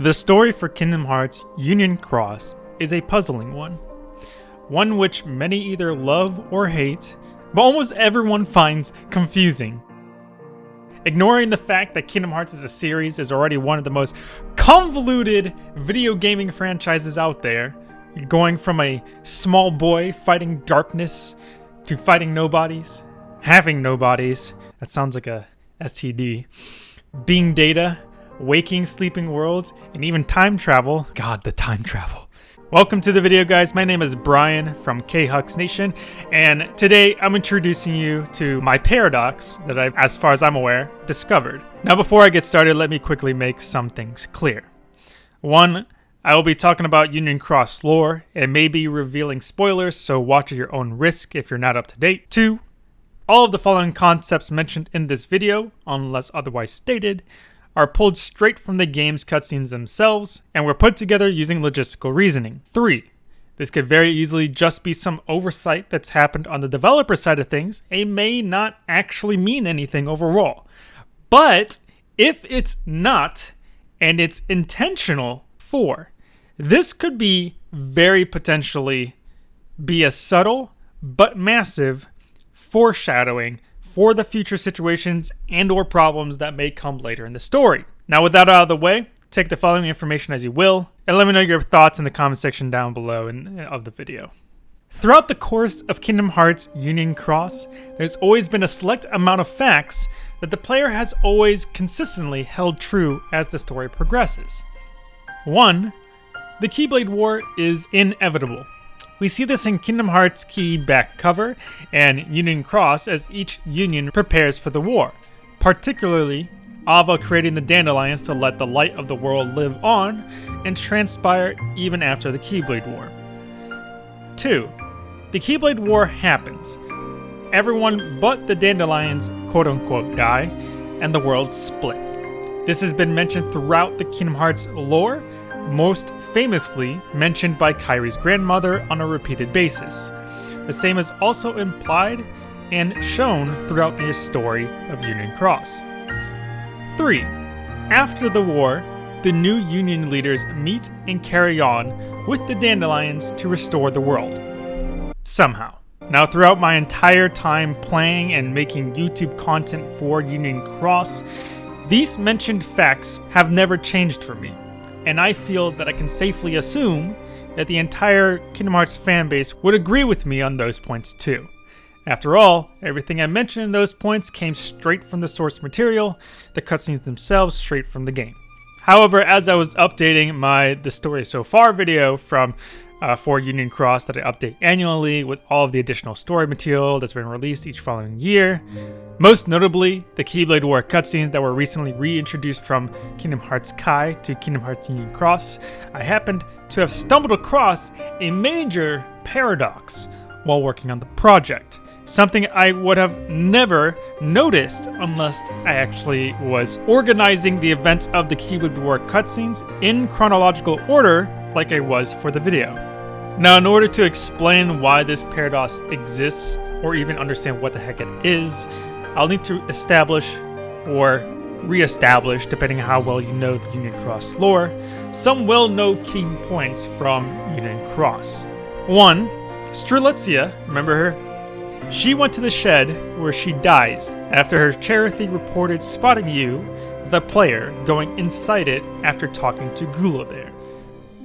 The story for Kingdom Hearts Union Cross is a puzzling one. One which many either love or hate, but almost everyone finds confusing. Ignoring the fact that Kingdom Hearts as a series is already one of the most convoluted video gaming franchises out there, going from a small boy fighting darkness to fighting nobodies, having nobodies, that sounds like a STD, being data, waking, sleeping worlds, and even time travel. God, the time travel. Welcome to the video, guys. My name is Brian from K-Hux Nation, and today I'm introducing you to my paradox that I've, as far as I'm aware, discovered. Now, before I get started, let me quickly make some things clear. One, I will be talking about Union Cross lore and maybe revealing spoilers, so watch at your own risk if you're not up to date. Two, all of the following concepts mentioned in this video, unless otherwise stated, are pulled straight from the game's cutscenes themselves and were put together using logistical reasoning. 3. This could very easily just be some oversight that's happened on the developer side of things and may not actually mean anything overall. But if it's not, and it's intentional, 4. This could be very potentially be a subtle but massive foreshadowing for the future situations and or problems that may come later in the story. Now with that out of the way, take the following information as you will, and let me know your thoughts in the comment section down below in, uh, of the video. Throughout the course of Kingdom Hearts Union Cross, there's always been a select amount of facts that the player has always consistently held true as the story progresses. 1. The Keyblade War is inevitable. We see this in Kingdom Hearts Key back cover and Union Cross as each Union prepares for the war, particularly Ava creating the Dandelions to let the light of the world live on and transpire even after the Keyblade War. 2. The Keyblade War happens. Everyone but the Dandelions quote-unquote die, and the world split. This has been mentioned throughout the Kingdom Hearts lore, most famously mentioned by Kairi's grandmother on a repeated basis. The same is also implied and shown throughout the story of Union Cross. 3. After the war, the new Union leaders meet and carry on with the Dandelions to restore the world. Somehow. Now, throughout my entire time playing and making YouTube content for Union Cross, these mentioned facts have never changed for me and I feel that I can safely assume that the entire Kingdom Hearts fanbase would agree with me on those points too. After all, everything I mentioned in those points came straight from the source material, the cutscenes themselves straight from the game. However, as I was updating my The Story So Far video from uh, for Union Cross that I update annually with all of the additional story material that's been released each following year. Most notably, the Keyblade War cutscenes that were recently reintroduced from Kingdom Hearts Kai to Kingdom Hearts Union Cross. I happened to have stumbled across a major paradox while working on the project. Something I would have never noticed unless I actually was organizing the events of the Keyblade War cutscenes in chronological order like I was for the video. Now, in order to explain why this paradox exists, or even understand what the heck it is, I'll need to establish or re-establish, depending on how well you know the Union Cross lore, some well-known key points from Union Cross. One, Strelitzia, remember her? She went to the shed where she dies after her Chirithy reported spotting you, the player, going inside it after talking to Gula there.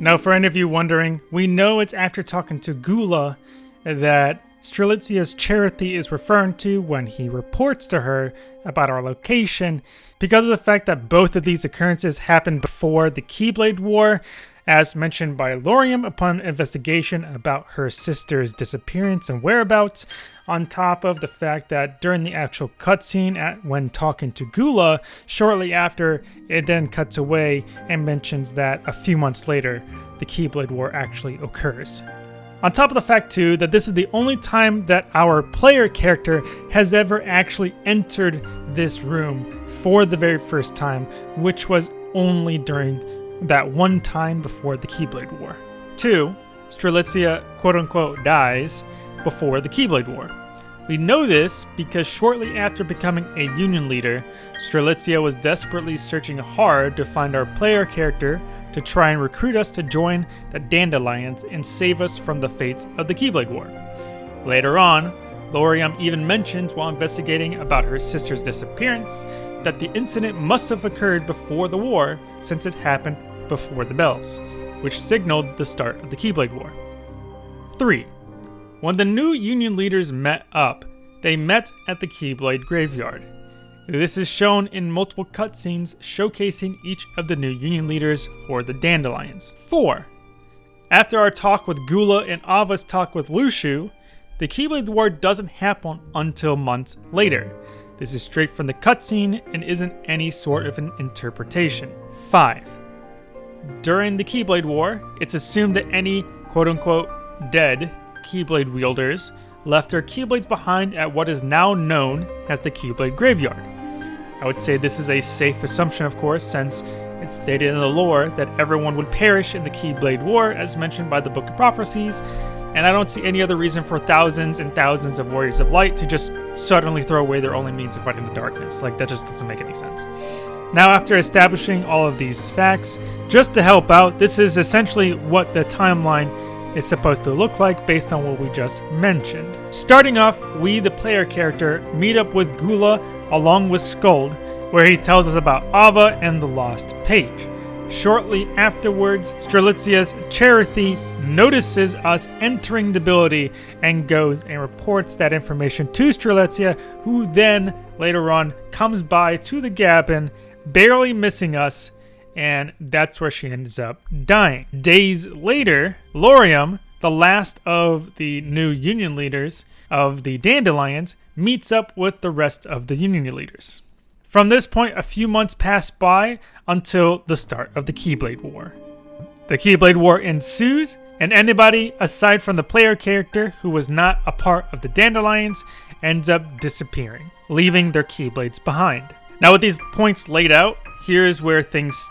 Now, for any of you wondering, we know it's after talking to Gula that Strelitzia's Chirithy is referring to when he reports to her about our location because of the fact that both of these occurrences happened before the Keyblade War, as mentioned by Lauriam upon investigation about her sister's disappearance and whereabouts, on top of the fact that during the actual cutscene at when talking to Gula, shortly after, it then cuts away and mentions that a few months later, the Keyblade War actually occurs. On top of the fact too that this is the only time that our player character has ever actually entered this room for the very first time, which was only during that one time before the Keyblade War. 2. Strelitzia quote-unquote dies before the Keyblade War. We know this because shortly after becoming a Union leader, Strelitzia was desperately searching hard to find our player character to try and recruit us to join the Dandelions and save us from the fates of the Keyblade War. Later on, Lauriam even mentions while investigating about her sister's disappearance that the incident must have occurred before the war since it happened before the bells, which signaled the start of the Keyblade War. 3. When the new Union leaders met up, they met at the Keyblade Graveyard. This is shown in multiple cutscenes showcasing each of the new Union leaders for the Dandelions. 4. After our talk with Gula and Ava's talk with Luxu, the Keyblade War doesn't happen until months later. This is straight from the cutscene and isn't any sort of an interpretation. 5. During the Keyblade War, it's assumed that any quote unquote dead Keyblade wielders left their Keyblades behind at what is now known as the Keyblade Graveyard. I would say this is a safe assumption, of course, since it's stated in the lore that everyone would perish in the Keyblade War, as mentioned by the Book of Prophecies, and I don't see any other reason for thousands and thousands of Warriors of Light to just suddenly throw away their only means of fighting the darkness. Like, that just doesn't make any sense. Now, after establishing all of these facts, just to help out, this is essentially what the timeline is supposed to look like based on what we just mentioned. Starting off, we, the player character, meet up with Gula along with Skuld, where he tells us about Ava and the Lost Page. Shortly afterwards, Strelitzia's Chirithy notices us entering the ability and goes and reports that information to Strelitzia, who then, later on, comes by to the Gabin, barely missing us, and that's where she ends up dying. Days later, Lauriam, the last of the new Union leaders of the Dandelions, meets up with the rest of the Union leaders. From this point, a few months pass by until the start of the Keyblade War. The Keyblade War ensues, and anybody aside from the player character who was not a part of the Dandelions ends up disappearing, leaving their Keyblades behind. Now, with these points laid out, here's where things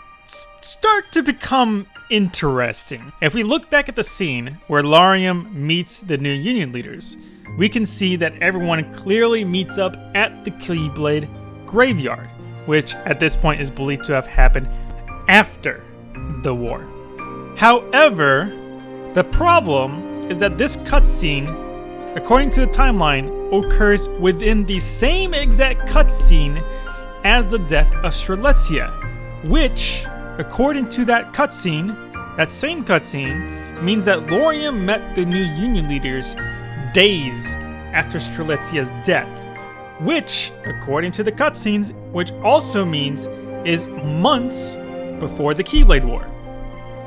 start to become interesting. If we look back at the scene where Lauriam meets the new Union leaders, we can see that everyone clearly meets up at the Keyblade graveyard, which at this point is believed to have happened after the war. However, the problem is that this cutscene, according to the timeline, occurs within the same exact cutscene as the death of Strelitzia, which According to that cutscene, that same cutscene means that Lauriam met the new Union leaders days after Strelitzia's death, which, according to the cutscenes, which also means is months before the Keyblade War.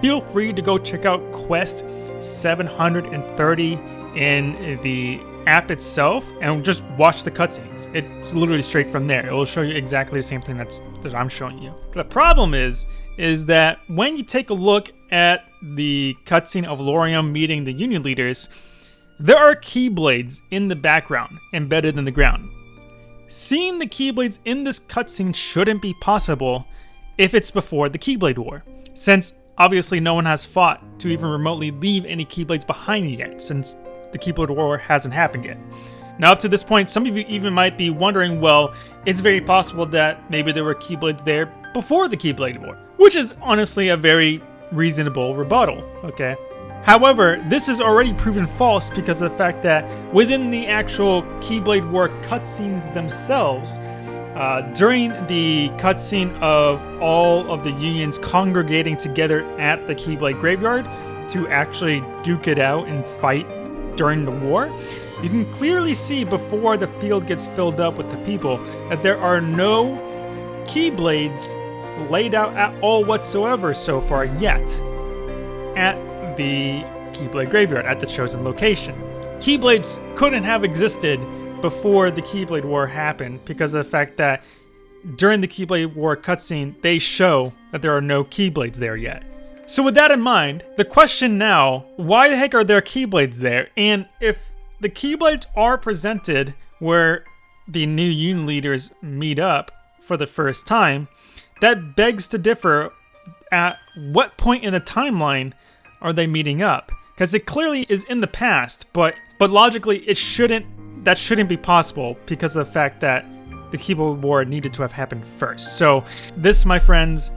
Feel free to go check out Quest 730 in the app itself and just watch the cutscenes. It's literally straight from there. It will show you exactly the same thing that's that I'm showing you. The problem is is that when you take a look at the cutscene of Lauriam meeting the Union leaders, there are Keyblades in the background, embedded in the ground. Seeing the Keyblades in this cutscene shouldn't be possible if it's before the Keyblade War, since obviously no one has fought to even remotely leave any Keyblades behind yet, since the Keyblade War hasn't happened yet. Now, up to this point, some of you even might be wondering, well, it's very possible that maybe there were Keyblades there before the Keyblade War, which is honestly a very reasonable rebuttal, okay? However, this is already proven false because of the fact that within the actual Keyblade War cutscenes themselves, uh, during the cutscene of all of the unions congregating together at the Keyblade Graveyard to actually duke it out and fight during the war, you can clearly see before the field gets filled up with the people that there are no Keyblades laid out at all whatsoever so far yet at the Keyblade Graveyard, at the chosen location. Keyblades couldn't have existed before the Keyblade War happened because of the fact that during the Keyblade War cutscene, they show that there are no Keyblades there yet. So with that in mind, the question now, why the heck are there Keyblades there? And if the Keyblades are presented where the new Union leaders meet up for the first time, that begs to differ at what point in the timeline are they meeting up? Because it clearly is in the past, but but logically it shouldn't that shouldn't be possible because of the fact that the Keyblade War needed to have happened first. So this, my friends,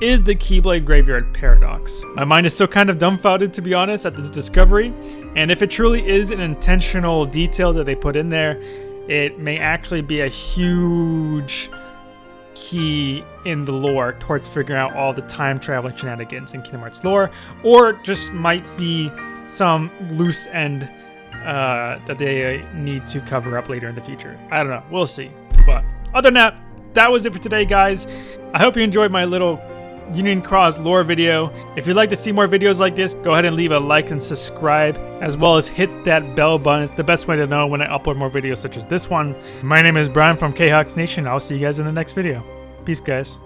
is the Keyblade Graveyard Paradox. My mind is still kind of dumbfounded, to be honest, at this discovery, and if it truly is an intentional detail that they put in there, it may actually be a huge key in the lore towards figuring out all the time traveling shenanigans in Kingdom Hearts lore, or just might be some loose end uh, that they need to cover up later in the future. I don't know. We'll see. But other than that, that was it for today, guys. I hope you enjoyed my little Union Cross lore video. If you'd like to see more videos like this, go ahead and leave a like and subscribe, as well as hit that bell button. It's the best way to know when I upload more videos such as this one. My name is Brian from K-Hawks Nation. I'll see you guys in the next video. Peace, guys.